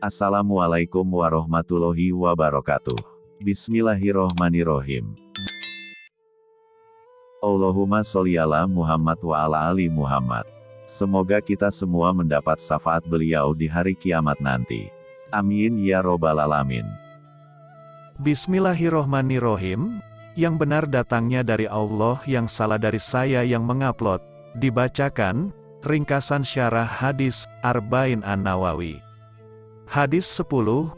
Assalamualaikum warahmatullahi wabarakatuh. Bismillahirrohmanirrohim. Allahumma sholli ala Muhammad wa ala ali Muhammad. Semoga kita semua mendapat syafaat beliau di hari kiamat nanti. Amin ya robbal alamin. Bismillahirrohmanirrohim. Yang benar datangnya dari Allah yang salah dari saya yang mengupload. Dibacakan, ringkasan syarah hadis, Arba'in An-Nawawi. Hadis 10,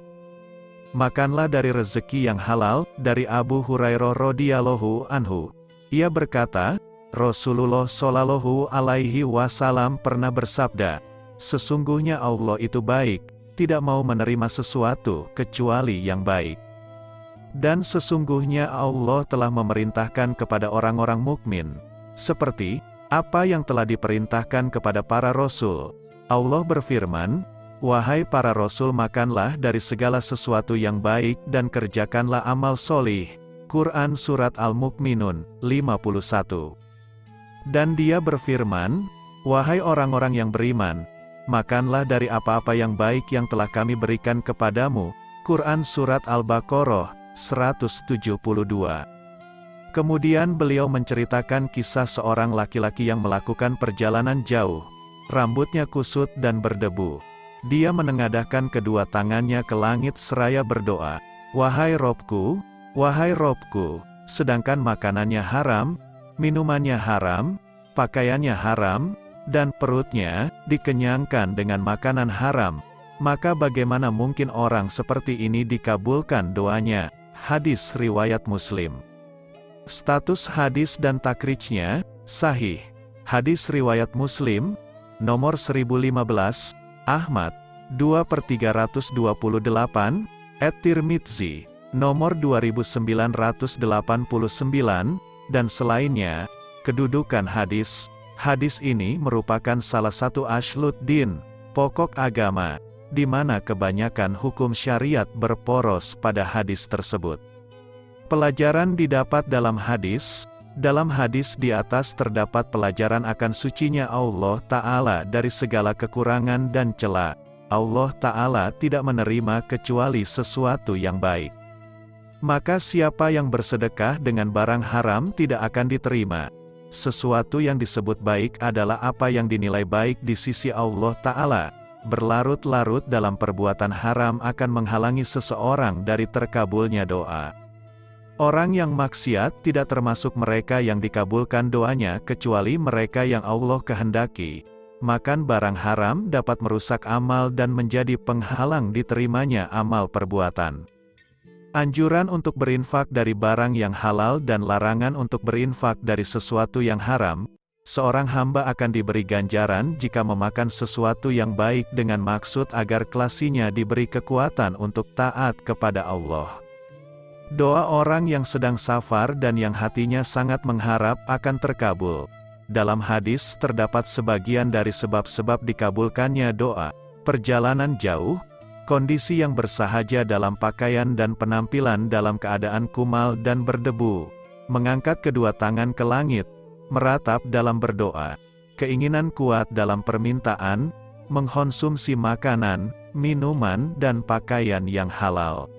Makanlah dari rezeki yang halal, dari Abu Hurairah radhiyallahu anhu. Ia berkata, Rasulullah Shallallahu alaihi wasallam pernah bersabda, Sesungguhnya Allah itu baik, tidak mau menerima sesuatu kecuali yang baik. Dan sesungguhnya Allah telah memerintahkan kepada orang-orang mukmin, seperti apa yang telah diperintahkan kepada para rasul. Allah berfirman, Wahai para rasul makanlah dari segala sesuatu yang baik dan kerjakanlah amal solih, Quran Surat Al-Mu'minun, 51. Dan dia berfirman, Wahai orang-orang yang beriman, makanlah dari apa-apa yang baik yang telah kami berikan kepadamu. Quran Surat Al-Baqarah, 172. Kemudian beliau menceritakan kisah seorang laki-laki yang melakukan perjalanan jauh. Rambutnya kusut dan berdebu. Dia menengadahkan kedua tangannya ke langit seraya berdoa, Wahai Robku, Wahai Robku, sedangkan makanannya haram, minumannya haram, pakaiannya haram, dan perutnya dikenyangkan dengan makanan haram, maka bagaimana mungkin orang seperti ini dikabulkan doanya? Hadis Riwayat Muslim Status hadis dan takrijnya, sahih. Hadis Riwayat Muslim, nomor 1015, Ahmad, 2 per 328, et Tirmidzi, nomor 2989, dan selainnya, kedudukan hadis, hadis ini merupakan salah satu ashlud din, pokok agama, di mana kebanyakan hukum syariat berporos pada hadis tersebut. Pelajaran didapat dalam hadis, dalam hadis di atas terdapat pelajaran akan sucinya Allah Ta'ala dari segala kekurangan dan celah. Allah Ta'ala tidak menerima kecuali sesuatu yang baik. Maka siapa yang bersedekah dengan barang haram tidak akan diterima. Sesuatu yang disebut baik adalah apa yang dinilai baik di sisi Allah Ta'ala. Berlarut-larut dalam perbuatan haram akan menghalangi seseorang dari terkabulnya doa. Orang yang maksiat tidak termasuk mereka yang dikabulkan doanya kecuali mereka yang Allah kehendaki. Makan barang haram dapat merusak amal dan menjadi penghalang diterimanya amal perbuatan. Anjuran untuk berinfak dari barang yang halal dan larangan untuk berinfak dari sesuatu yang haram, seorang hamba akan diberi ganjaran jika memakan sesuatu yang baik dengan maksud agar kelasinya diberi kekuatan untuk taat kepada Allah. Doa orang yang sedang safar dan yang hatinya sangat mengharap akan terkabul. Dalam hadis terdapat sebagian dari sebab-sebab dikabulkannya doa, perjalanan jauh, Kondisi yang bersahaja dalam pakaian dan penampilan dalam keadaan kumal dan berdebu. Mengangkat kedua tangan ke langit, meratap dalam berdoa. Keinginan kuat dalam permintaan, mengkonsumsi makanan, minuman dan pakaian yang halal.